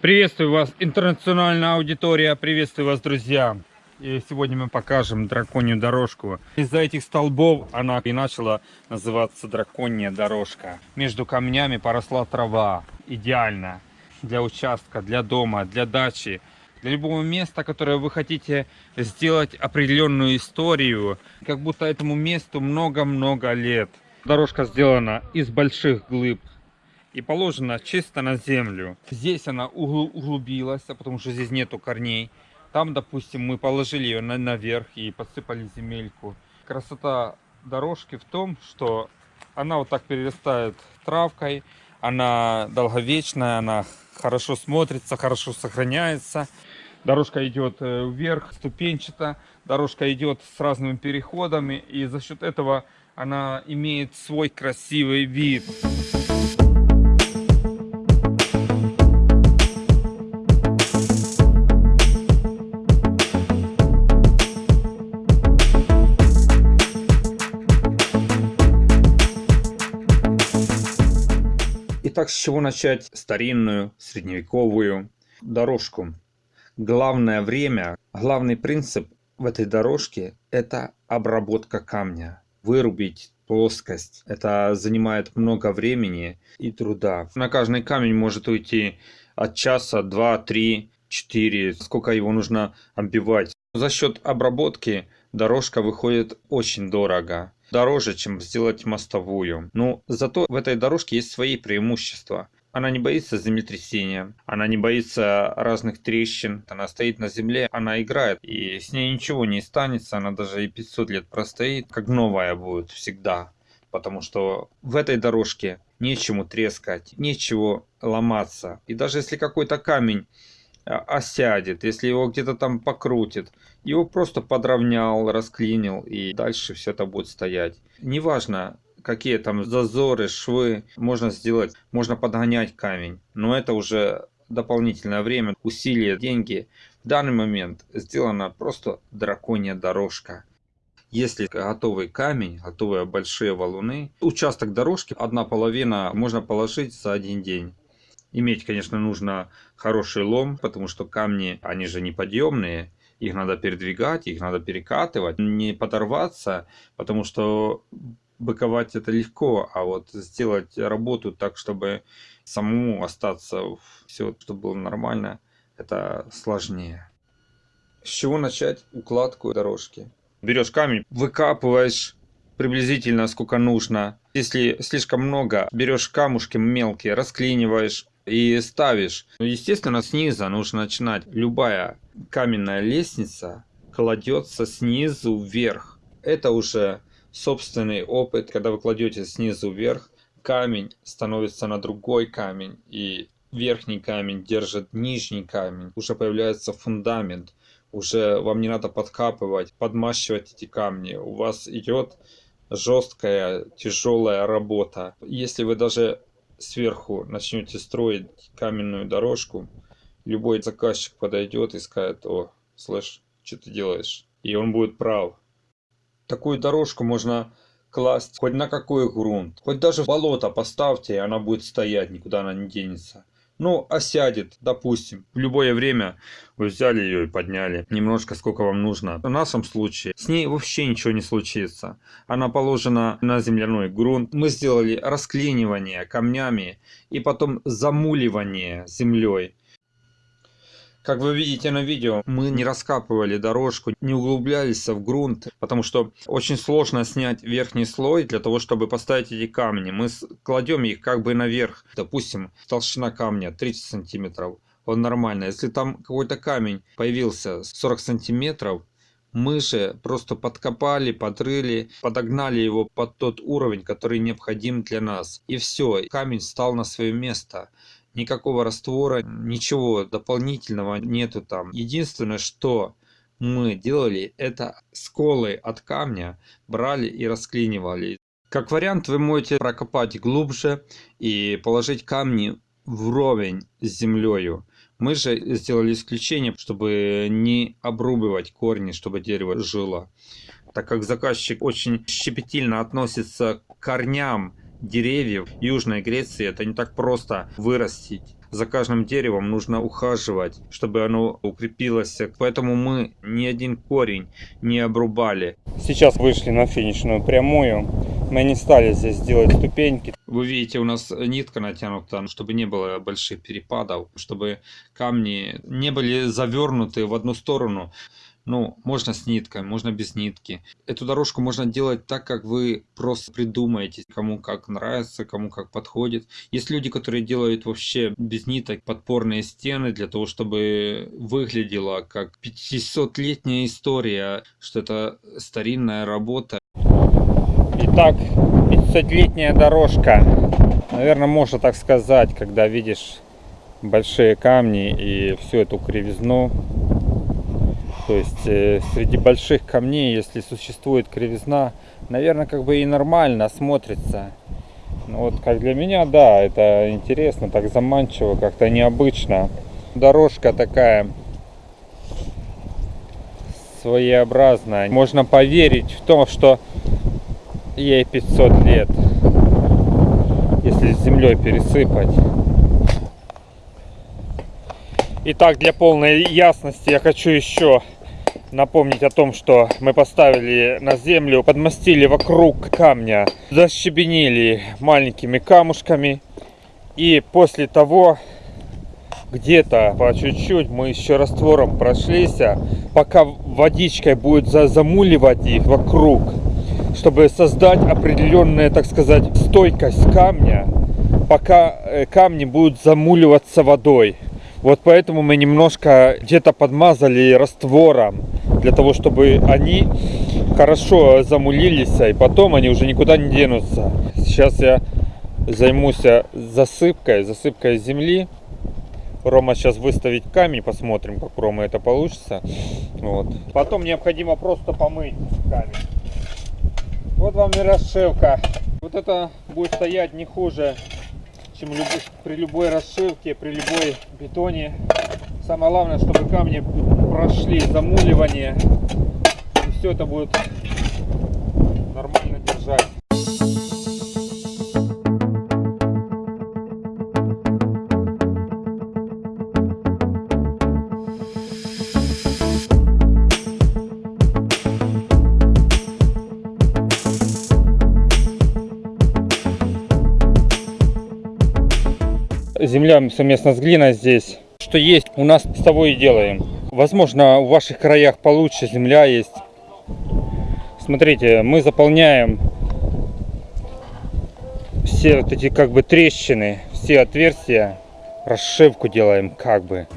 Приветствую вас, интернациональная аудитория, приветствую вас, друзья. И сегодня мы покажем драконью дорожку. Из-за этих столбов она и начала называться драконья дорожка. Между камнями поросла трава. Идеально. Для участка, для дома, для дачи. Для любого места, которое вы хотите сделать определенную историю. Как будто этому месту много-много лет. Дорожка сделана из больших глыб и положена чисто на землю. Здесь она углубилась, потому что здесь нету корней. Там, допустим, мы положили ее на, наверх и подсыпали земельку. Красота дорожки в том, что она вот так перерастает травкой, она долговечная, она хорошо смотрится, хорошо сохраняется. Дорожка идет э, вверх, ступенчато, дорожка идет с разными переходами, и за счет этого она имеет свой красивый вид. Итак, с чего начать старинную, средневековую дорожку? Главное время, главный принцип в этой дорожке – это обработка камня. Вырубить плоскость. Это занимает много времени и труда. На каждый камень может уйти от часа, два, три, четыре. Сколько его нужно оббивать. За счет обработки дорожка выходит очень дорого дороже, чем сделать мостовую. Но зато в этой дорожке есть свои преимущества. Она не боится землетрясения, она не боится разных трещин, она стоит на земле, она играет, и с ней ничего не станется, она даже и 500 лет простоит, как новая будет всегда. Потому что в этой дорожке нечему трескать, нечего ломаться. И даже если какой-то камень осядет, если его где-то там покрутит, его просто подровнял, расклинил и дальше все это будет стоять. Неважно, какие там зазоры, швы можно сделать, можно подгонять камень, но это уже дополнительное время, усилия, деньги. В данный момент сделана просто драконья дорожка. Если готовый камень, готовые большие валуны, участок дорожки, одна половина можно положить за один день. Иметь, конечно, нужно хороший лом, потому что камни, они же неподъемные. Их надо передвигать, их надо перекатывать, не подорваться, потому что быковать это легко, а вот сделать работу так, чтобы самому остаться, все, чтобы было нормально, это сложнее. С чего начать укладку дорожки? Берешь камень, выкапываешь приблизительно сколько нужно. Если слишком много, берешь камушки мелкие, расклиниваешь, и ставишь. Ну, естественно, снизу нужно начинать. Любая каменная лестница кладется снизу вверх. Это уже собственный опыт, когда вы кладете снизу вверх, камень становится на другой камень, и верхний камень держит нижний камень. Уже появляется фундамент, уже вам не надо подкапывать, подмащивать эти камни. У вас идет жесткая, тяжелая работа. Если вы даже сверху начнете строить каменную дорожку, любой заказчик подойдет и скажет, о, слышь, что ты делаешь? И он будет прав. Такую дорожку можно класть хоть на какой грунт, хоть даже в болото поставьте, и она будет стоять, никуда она не денется ну, осядет, допустим. В любое время вы взяли ее и подняли. Немножко, сколько вам нужно. В нашем случае с ней вообще ничего не случится. Она положена на земляной грунт. Мы сделали расклинивание камнями и потом замуливание землей. Как вы видите на видео, мы не раскапывали дорожку, не углублялись в грунт, потому что очень сложно снять верхний слой для того, чтобы поставить эти камни. Мы кладем их как бы наверх. Допустим, толщина камня 30 сантиметров. Он нормально. Если там какой-то камень появился 40 сантиметров, мы же просто подкопали, подрыли, подогнали его под тот уровень, который необходим для нас. И все, камень стал на свое место никакого раствора, ничего дополнительного нету там. Единственное, что мы делали, это сколы от камня брали и расклинивали. Как вариант, вы можете прокопать глубже и положить камни вровень с землей. Мы же сделали исключение, чтобы не обрубывать корни, чтобы дерево жило. Так как заказчик очень щепетильно относится к корням деревьев Южной Греции это не так просто вырастить. за каждым деревом нужно ухаживать, чтобы оно укрепилось. Поэтому мы ни один корень не обрубали. Сейчас вышли на финишную прямую. Мы не стали здесь делать ступеньки. Вы видите, у нас нитка натянута, чтобы не было больших перепадов, чтобы камни не были завернуты в одну сторону. Ну, можно с ниткой, можно без нитки. Эту дорожку можно делать так, как вы просто придумаете, кому как нравится, кому как подходит. Есть люди, которые делают вообще без ниток подпорные стены для того, чтобы выглядело как 500-летняя история, что это старинная работа. Итак, 500-летняя дорожка. Наверное, можно так сказать, когда видишь большие камни и всю эту кривизну то есть э, среди больших камней, если существует кривизна, наверное, как бы и нормально смотрится. Ну, вот как для меня, да, это интересно, так заманчиво, как-то необычно. Дорожка такая своеобразная. Можно поверить в то, что ей 500 лет, если с землей пересыпать. Итак, для полной ясности я хочу еще напомнить о том, что мы поставили на землю, подмастили вокруг камня, защебенили маленькими камушками. И после того, где-то по чуть-чуть мы еще раствором прошлись, пока водичкой будет замуливать их вокруг, чтобы создать определенную, так сказать, стойкость камня, пока э, камни будут замуливаться водой. Вот поэтому мы немножко где-то подмазали раствором, для того, чтобы они хорошо замулились, и потом они уже никуда не денутся. Сейчас я займусь засыпкой, засыпкой земли. Рома сейчас выставить камень, посмотрим, как у Ромы это получится. Вот. Потом необходимо просто помыть камень. Вот вам и расшивка. Вот это будет стоять не хуже чем при любой расшивке, при любой бетоне. Самое главное, чтобы камни прошли замуливание. И все это будет нормально держать. земля совместно с глиной здесь. Что есть, у нас с того и делаем. Возможно, в ваших краях получше земля есть. Смотрите, мы заполняем все вот эти как бы трещины, все отверстия, расшивку делаем как бы.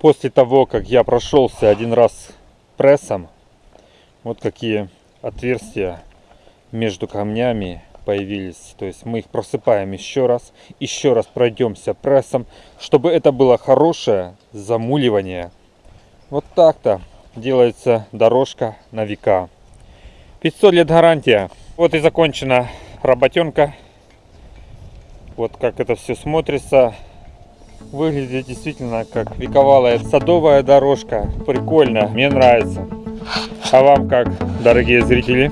После того, как я прошелся один раз прессом, вот какие отверстия между камнями появились. То есть мы их просыпаем еще раз, еще раз пройдемся прессом, чтобы это было хорошее замуливание. Вот так-то делается дорожка на века. 500 лет гарантия. Вот и закончена работенка. Вот как это все смотрится. Выглядит действительно как вековалая садовая дорожка. Прикольно, мне нравится. А вам как, дорогие зрители?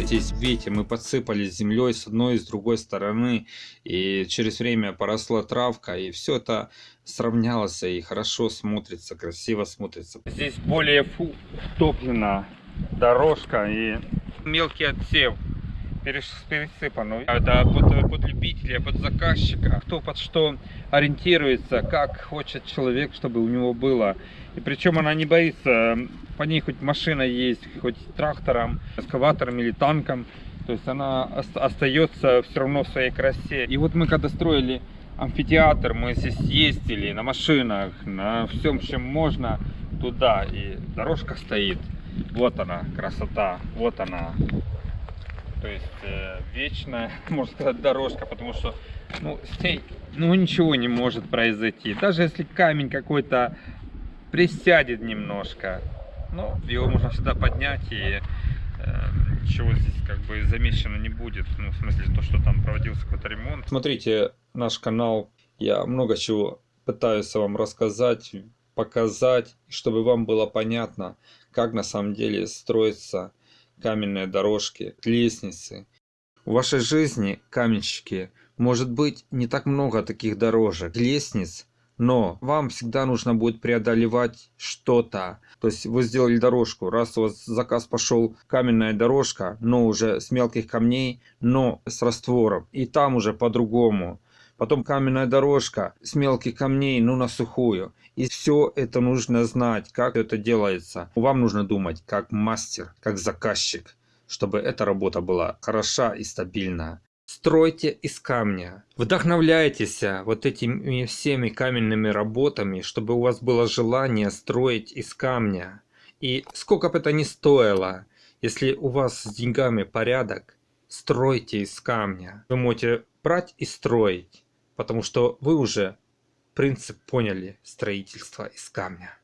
Здесь, видите, мы подсыпали землей с одной и с другой стороны, и через время поросла травка, и все это сравнялось и хорошо смотрится, красиво смотрится. Здесь более втоплена дорожка и мелкий отсев перес- пересыпан. Ну, Это под, под любителя, под заказчика. Кто под что ориентируется, как хочет человек, чтобы у него было. И причем она не боится, по ней хоть машина есть, хоть трактором, эскаватором или танком. То есть она ос- остается все равно в своей красе. И вот мы когда строили амфитеатр, мы здесь ездили на машинах, на всем, чем можно туда. И дорожка стоит. Вот она, красота, вот она. То есть э, вечная, можно сказать, дорожка, потому что ну, с ней ну, ничего не может произойти. Даже если камень какой-то присядет немножко, ну, его можно всегда поднять и э, ничего здесь как бы замечено не будет. Ну, в смысле, то, что там проводился какой-то ремонт. Смотрите наш канал, я много чего пытаюсь вам рассказать, показать, чтобы вам было понятно, как на самом деле строятся каменные дорожки, лестницы. В вашей жизни, каменщики, может быть не так много таких дорожек, лестниц, но вам всегда нужно будет преодолевать что-то. То есть вы сделали дорожку, раз у вас заказ пошел каменная дорожка, но уже с мелких камней, но с раствором. И там уже по-другому. Потом каменная дорожка с мелких камней, ну на сухую. И все это нужно знать, как это делается. Вам нужно думать как мастер, как заказчик, чтобы эта работа была хороша и стабильна. Стройте из камня. Вдохновляйтесь вот этими всеми каменными работами, чтобы у вас было желание строить из камня. И сколько бы это ни стоило, если у вас с деньгами порядок, стройте из камня. Вы можете брать и строить, потому что вы уже принцип поняли строительства из камня.